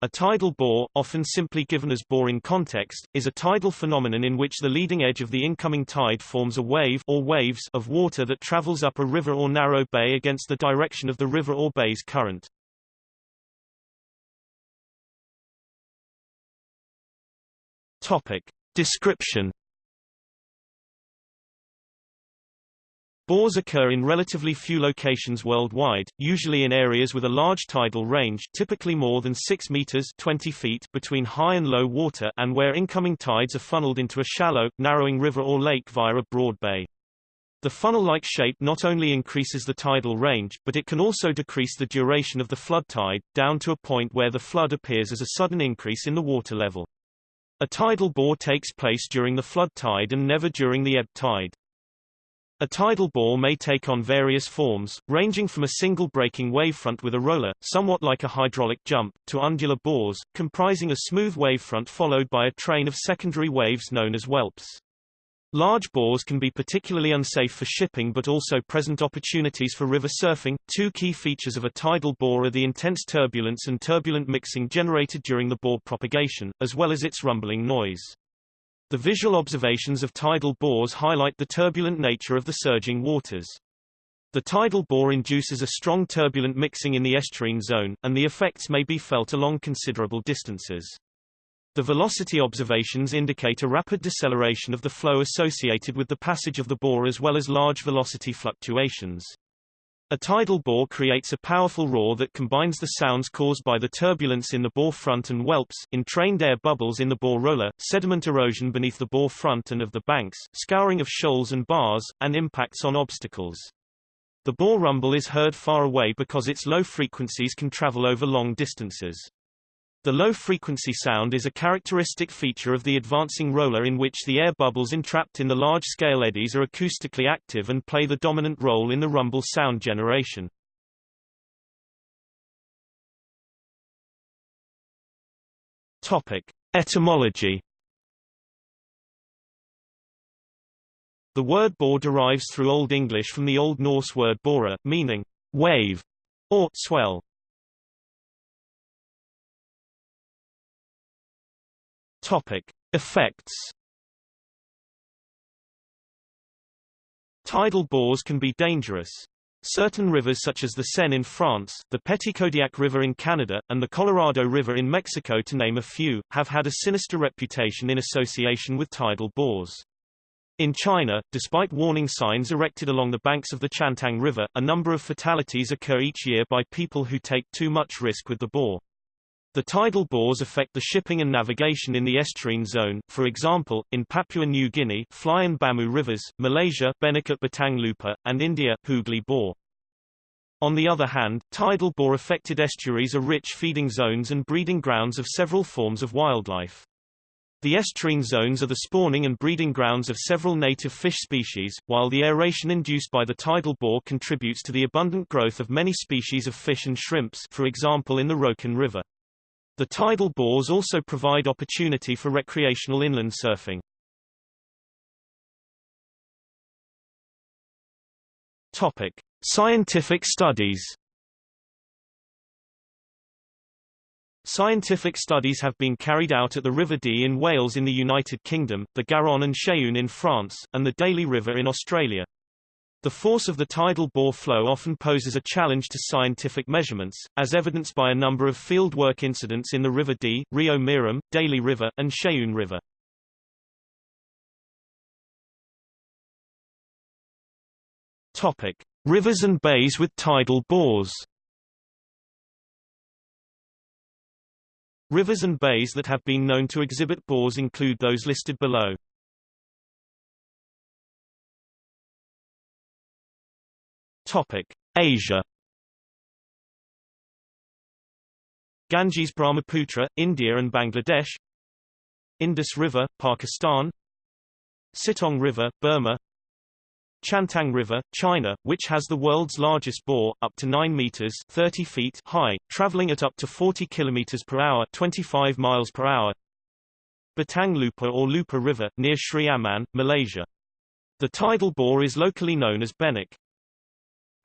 A tidal bore, often simply given as bore in context, is a tidal phenomenon in which the leading edge of the incoming tide forms a wave or waves of water that travels up a river or narrow bay against the direction of the river or bay's current. Topic. Description Bores occur in relatively few locations worldwide, usually in areas with a large tidal range typically more than 6 meters 20 feet between high and low water and where incoming tides are funneled into a shallow, narrowing river or lake via a broad bay. The funnel-like shape not only increases the tidal range, but it can also decrease the duration of the flood tide, down to a point where the flood appears as a sudden increase in the water level. A tidal bore takes place during the flood tide and never during the ebb tide. A tidal bore may take on various forms, ranging from a single breaking wavefront with a roller, somewhat like a hydraulic jump, to undular bores, comprising a smooth wavefront followed by a train of secondary waves known as whelps. Large bores can be particularly unsafe for shipping but also present opportunities for river surfing. Two key features of a tidal bore are the intense turbulence and turbulent mixing generated during the bore propagation, as well as its rumbling noise. The visual observations of tidal bores highlight the turbulent nature of the surging waters. The tidal bore induces a strong turbulent mixing in the estuarine zone, and the effects may be felt along considerable distances. The velocity observations indicate a rapid deceleration of the flow associated with the passage of the bore as well as large velocity fluctuations. A tidal bore creates a powerful roar that combines the sounds caused by the turbulence in the bore front and whelps, entrained air bubbles in the bore roller, sediment erosion beneath the bore front and of the banks, scouring of shoals and bars, and impacts on obstacles. The bore rumble is heard far away because its low frequencies can travel over long distances. The low-frequency sound is a characteristic feature of the advancing roller in which the air bubbles entrapped in the large-scale eddies are acoustically active and play the dominant role in the rumble sound generation. Topic. Etymology The word bore derives through Old English from the Old Norse word bora, meaning wave or swell. Topic: Effects. Tidal bores can be dangerous. Certain rivers such as the Seine in France, the Petitcodiac River in Canada, and the Colorado River in Mexico to name a few, have had a sinister reputation in association with tidal bores. In China, despite warning signs erected along the banks of the Qiantang River, a number of fatalities occur each year by people who take too much risk with the bore. The tidal bores affect the shipping and navigation in the estuarine zone, for example, in Papua New Guinea Fly and Bamu rivers, Malaysia Benikat Batang Lupar, and India Hooghly bore. On the other hand, tidal bore-affected estuaries are rich feeding zones and breeding grounds of several forms of wildlife. The estuarine zones are the spawning and breeding grounds of several native fish species, while the aeration induced by the tidal bore contributes to the abundant growth of many species of fish and shrimps for example in the Rokan River. The tidal bores also provide opportunity for recreational inland surfing. Topic: Scientific studies. Scientific studies have been carried out at the River Dee in Wales in the United Kingdom, the Garonne and Cher in France, and the Daly River in Australia. The force of the tidal bore flow often poses a challenge to scientific measurements, as evidenced by a number of fieldwork incidents in the River Dee, Rio Mearim, Daly River, and Cheyenne River. Topic: Rivers and bays with tidal bores. Rivers and bays that have been known to exhibit bores include those listed below. Topic: Asia. Ganges Brahmaputra, India and Bangladesh. Indus River, Pakistan. Sittaung River, Burma. Qiantang River, China, which has the world's largest bore, up to 9 meters 30 feet high, traveling at up to 40 kilometers per hour 25 miles per hour. Batang Lupar or Lupar River, near Sri Aman, Malaysia. The tidal bore is locally known as benak.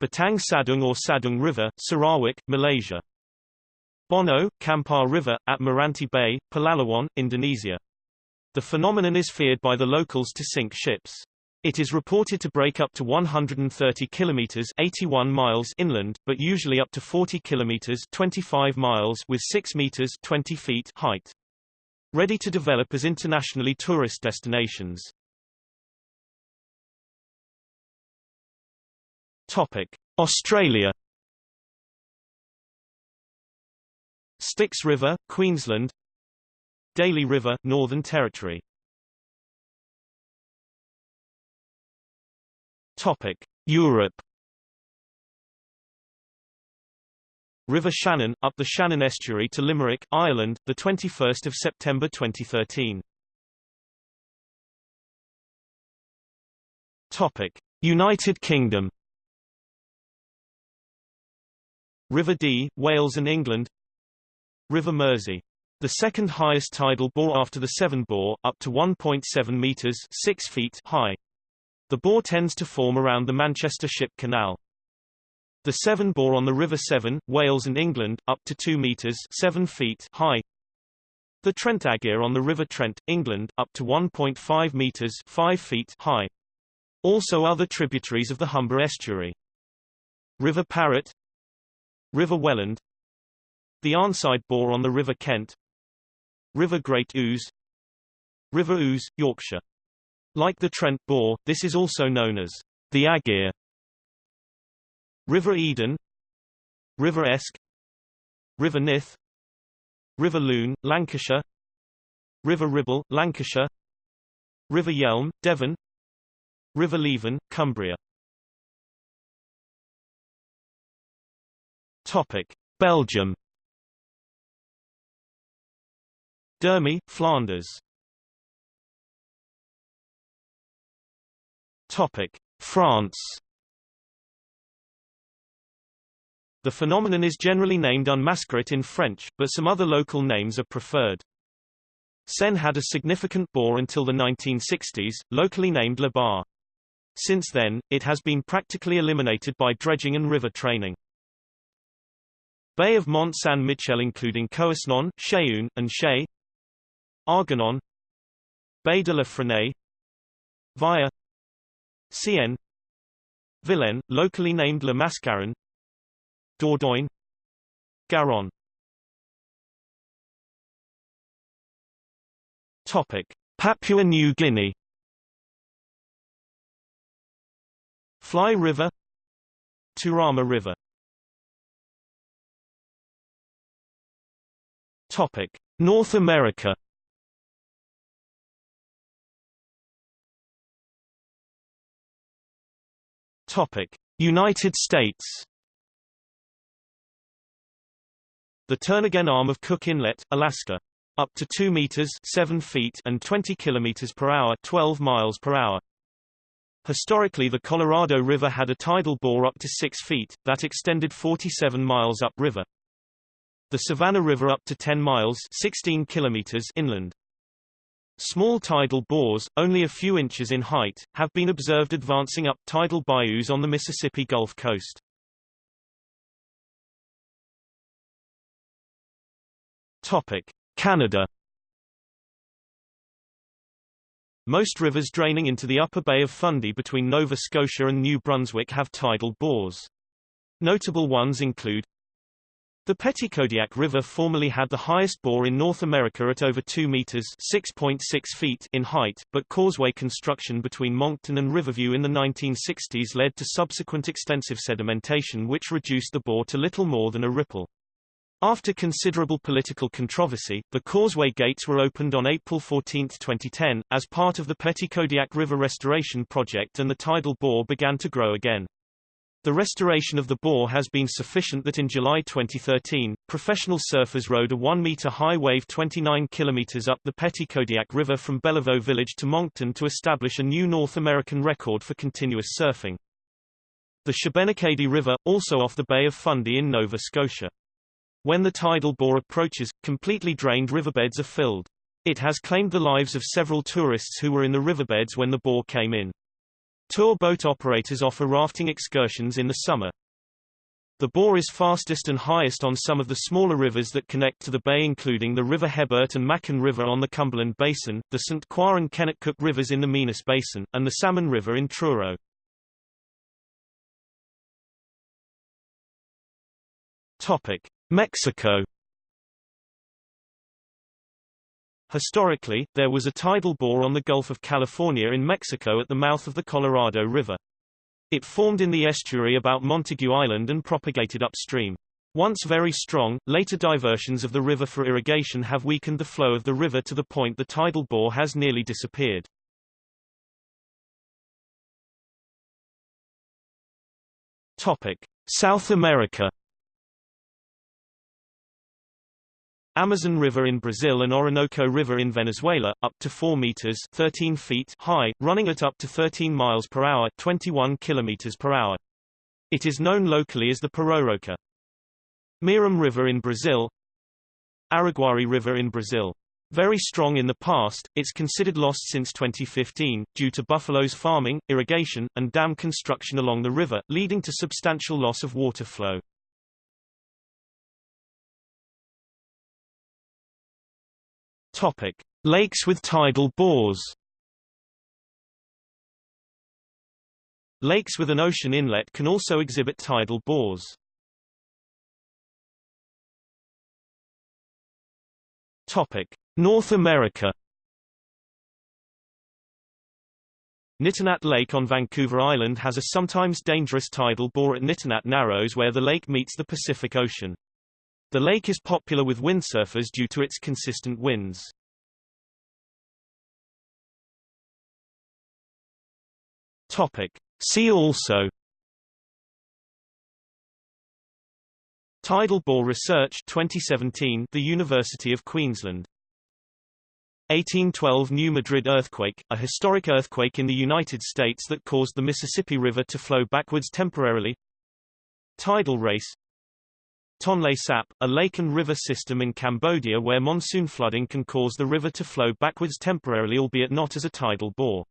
Batang Sadong or Sadong River, Sarawak, Malaysia. Bono, Kampar River, at Meranti Bay, Palawan, Indonesia. The phenomenon is feared by the locals to sink ships. It is reported to break up to 130 kilometers 81 miles inland, but usually up to 40 kilometers 25 miles with 6 meters 20 feet height. Ready to develop as internationally tourist destinations. Topic: Australia. Styx River, Queensland. Daly River, Northern Territory. Topic: Europe. River Shannon, up the Shannon estuary to Limerick, Ireland, the 21st of September 2013. Topic: United Kingdom. River Dee, Wales and England. River Mersey. The second highest tidal bore after the Severn bore, up to 1.7 meters 6 feet high. The bore tends to form around the Manchester Ship Canal. The Severn bore on the River Severn, Wales and England, up to 2 meters 7 feet high. The Trent Aegir on the River Trent, England, up to 1.5 meters 5 feet high. Also other tributaries of the Humber estuary. River Parrett, River Welland, the Arnside bore on the River Kent, River Great Ouse, River Ouse, Yorkshire. Like the Trent Bore, this is also known as the Aegir. River Eden. River Esk. River Nith. River Lune, Lancashire. River Ribble, Lancashire. River Yealm, Devon. River Leven, Cumbria Topic. Belgium Durme, Flanders Topic: France. The phenomenon is generally named unmascaret in French, but some other local names are preferred. Seine had a significant bore until the 1960s, locally named Le Bar. Since then, it has been practically eliminated by dredging and river training. Bay of Mont Saint-Michel including Couesnon, Chéune, and Chay Arguenon Bay de la Fresnaye Via Cien Vilaine, locally named Le Mascarin Dordogne Garonne Topic. Papua New Guinea Fly River Turama River Topic. North America Topic: United States. The Turnagain arm of Cook Inlet, Alaska, up to 2 meters 7 feet and 20 kilometers per hour 12 miles per hour. Historically the Colorado River had a tidal bore up to 6 feet, that extended 47 miles upriver. The Savannah River up to 10 miles 16 kilometers inland. Small tidal bores, only a few inches in height, have been observed advancing up tidal bayous on the Mississippi Gulf Coast. Topic: Canada. Most rivers draining into the upper Bay of Fundy between Nova Scotia and New Brunswick have tidal bores. Notable ones include the Petitcodiac River formerly had the highest bore in North America at over 2 meters (6.6 feet) in height, but causeway construction between Moncton and Riverview in the 1960s led to subsequent extensive sedimentation which reduced the bore to little more than a ripple. After considerable political controversy, the causeway gates were opened on April 14, 2010, as part of the Petitcodiac River Restoration Project and the tidal bore began to grow again. The restoration of the bore has been sufficient that in July 2013, professional surfers rode a 1-meter high wave 29 kilometers up the Petitcodiac River from Belliveau Village to Moncton to establish a new North American record for continuous surfing. The Shubenacadie River, also off the Bay of Fundy in Nova Scotia. When the tidal bore approaches, completely drained riverbeds are filled. It has claimed the lives of several tourists who were in the riverbeds when the bore came in. Tour boat operators offer rafting excursions in the summer. The bore is fastest and highest on some of the smaller rivers that connect to the bay including the River Hebert and Maccan River on the Cumberland Basin, the St. Croix and Kennetcook rivers in the Minas Basin, and the Salmon River in Truro. Topic: Mexico Historically, there was a tidal bore on the Gulf of California in Mexico at the mouth of the Colorado River. It formed in the estuary about Montague Island and propagated upstream. Once very strong, later diversions of the river for irrigation have weakened the flow of the river to the point the tidal bore has nearly disappeared. Topic: South America Amazon River in Brazil and Orinoco River in Venezuela, up to 4 meters 13 feet high, running at up to 13 miles per hour 21 kilometers per hour. It is known locally as the Pororoca. Mearim River in Brazil Araguari River in Brazil. Very strong in the past, it's considered lost since 2015, due to buffaloes farming, irrigation, and dam construction along the river, leading to substantial loss of water flow. Topic: Lakes with tidal bores. Lakes with an ocean inlet can also exhibit tidal bores. Topic: North America. Nitinat Lake on Vancouver Island has a sometimes dangerous tidal bore at Nitinat Narrows where the lake meets the Pacific Ocean. The lake is popular with windsurfers due to its consistent winds. Topic. See also Tidal Bore Research 2017 The University of Queensland 1812 New Madrid earthquake, a historic earthquake in the United States that caused the Mississippi River to flow backwards temporarily Tidal race Tonle Sap, a lake and river system in Cambodia where monsoon flooding can cause the river to flow backwards temporarily albeit not as a tidal bore.